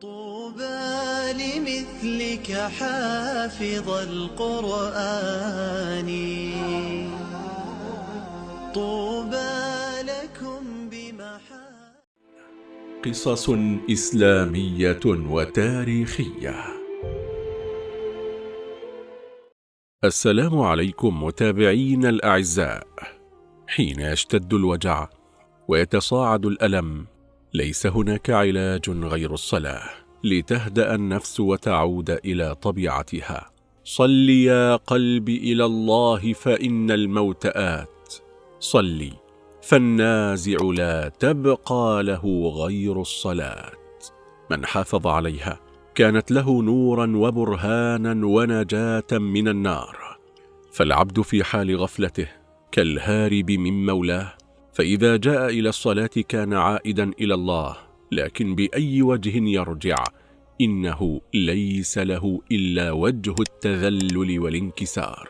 طوبى لمثلك حافظ القرآن. طوبى لكم بمحا قصص إسلامية وتاريخية. السلام عليكم متابعين الأعزاء. حين يشتد الوجع ويتصاعد الألم ليس هناك علاج غير الصلاة لتهدأ النفس وتعود إلى طبيعتها. صل يا قلبي إلى الله فإن الموت آت. صلي. فالنازع لا تبقى له غير الصلاة. من حافظ عليها كانت له نورا وبرهانا ونجاة من النار. فالعبد في حال غفلته كالهارب من مولاه فإذا جاء إلى الصلاة كان عائدا إلى الله لكن بأي وجه يرجع؟ إنه ليس له إلا وجه التذلل والانكسار.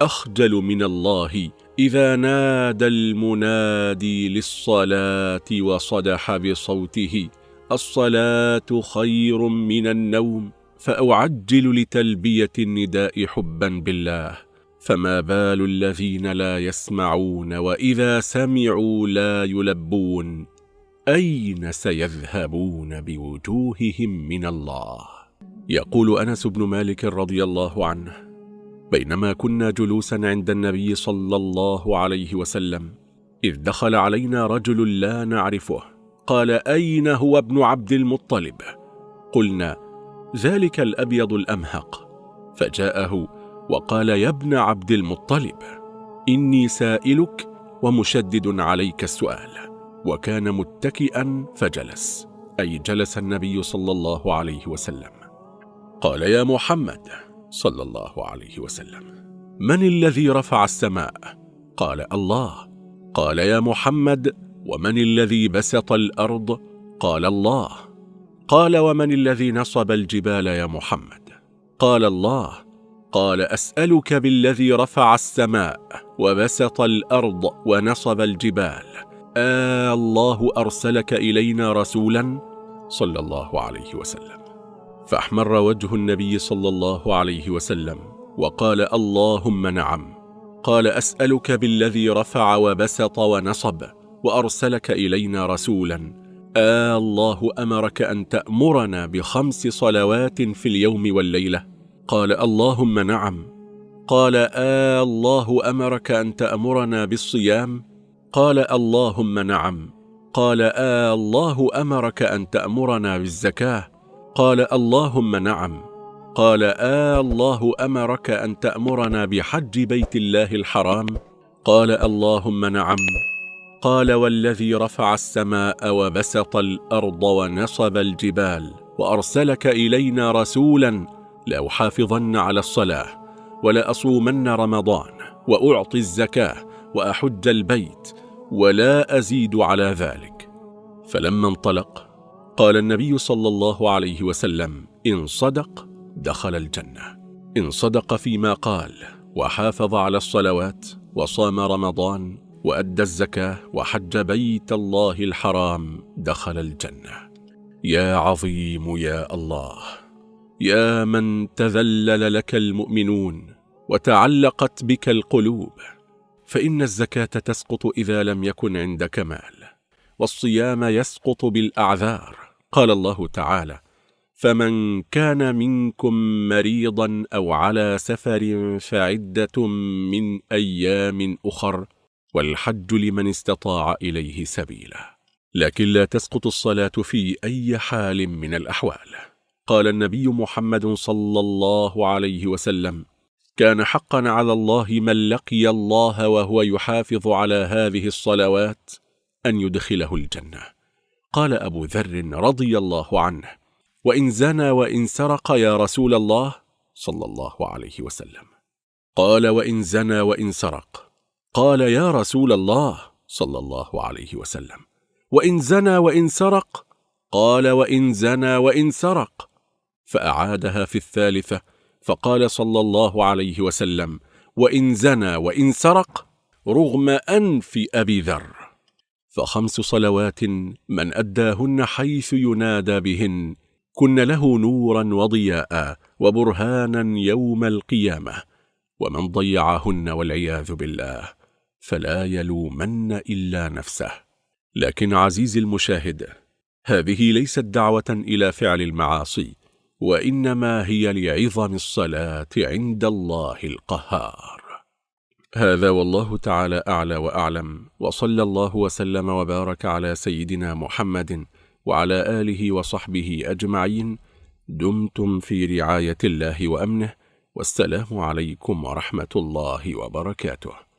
أخجل من الله إذا نادى المنادي للصلاة وصدح بصوته الصلاة خير من النوم فأعجل لتلبية النداء حبا بالله. فما بال الذين لا يسمعون وإذا سمعوا لا يلبون. أين سيذهبون بوجوههم من الله؟ يقول أنس بن مالك رضي الله عنه بينما كنا جلوسا عند النبي صلى الله عليه وسلم إذ دخل علينا رجل لا نعرفه. قال أين هو ابن عبد المطلب؟ قلنا ذلك الأبيض الأمهق. فجاءه وقال يا ابن عبد المطلب إني سائلك ومشدد عليك السؤال وكان متكئا فجلس أي جلس النبي صلى الله عليه وسلم. قال يا محمد صلى الله عليه وسلم من الذي رفع السماء؟ قال الله. قال يا محمد ومن الذي بسط الأرض؟ قال الله. قال ومن الذي نصب الجبال يا محمد؟ قال الله. قال أسألك بالذي رفع السماء وبسط الأرض ونصب الجبال. آه الله أرسلك إلينا رسولا صلى الله عليه وسلم. فأحمر وجه النبي صلى الله عليه وسلم وقال اللهم نعم. قال أسألك بالذي رفع وبسط ونصب وأرسلك إلينا رسولا. آه الله أمرك أن تأمرنا بخمس صلوات في اليوم والليلة. قال اللهم نعم. قال آه الله أمرك أن تأمرنا بالصيام. قال اللهم نعم. قال آه الله أمرك أن تأمرنا بالزكاة. قال اللهم نعم. قال آه الله أمرك أن تأمرنا بحج بيت الله الحرام. قال اللهم نعم. قال والذي رفع السماء وبسط الأرض ونصب الجبال وأرسلك إلينا رسولا لأحافظن على الصلاة ولأصومن رمضان وأعطي الزكاة وأحج البيت ولا أزيد على ذلك. فلما انطلق قال النبي صلى الله عليه وسلم إن صدق دخل الجنة. إن صدق فيما قال وحافظ على الصلوات وصام رمضان وأدى الزكاة وحج بيت الله الحرام دخل الجنة. يا عظيم يا الله. يا من تذلل لك المؤمنون وتعلقت بك القلوب فإن الزكاة تسقط إذا لم يكن عندك مال والصيام يسقط بالأعذار. قال الله تعالى فمن كان منكم مريضا أو على سفر فعدة من أيام أخر والحج لمن استطاع إليه سبيلا. لكن لا تسقط الصلاة في أي حال من الأحوال. قال النبي محمد صلى الله عليه وسلم كان حقا على الله من لقي الله وهو يحافظ على هذه الصلوات أن يدخله الجنة. قال أبو ذر رضي الله عنه وإن زنى وإن سرق يا رسول الله صلى الله عليه وسلم. قال وإن زنى وإن سرق. قال يا رسول الله صلى الله عليه وسلم. وإن زنى وإن سرق. قال وإن زنى وإن سرق. فأعادها في الثالثة فقال صلى الله عليه وسلم وإن زنى وإن سرق رغم أنف أبي ذر. فخمس صلوات من أداهن حيث ينادى بهن كن له نورا وضياء وبرهانا يوم القيامة ومن ضيعهن والعياذ بالله فلا يلومن إلا نفسه. لكن عزيزي المشاهد هذه ليست دعوة إلى فعل المعاصي وإنما هي لعظم الصلاة عند الله القهار. هذا والله تعالى أعلى وأعلم وصلى الله وسلم وبارك على سيدنا محمد وعلى آله وصحبه أجمعين. دمتم في رعاية الله وأمنه والسلام عليكم ورحمة الله وبركاته.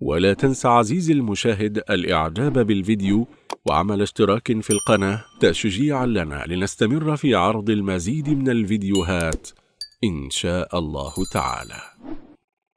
ولا تنسى عزيزي المشاهد الإعجاب بالفيديو وعمل اشتراك في القناة تشجيعا لنا لنستمر في عرض المزيد من الفيديوهات إن شاء الله تعالى.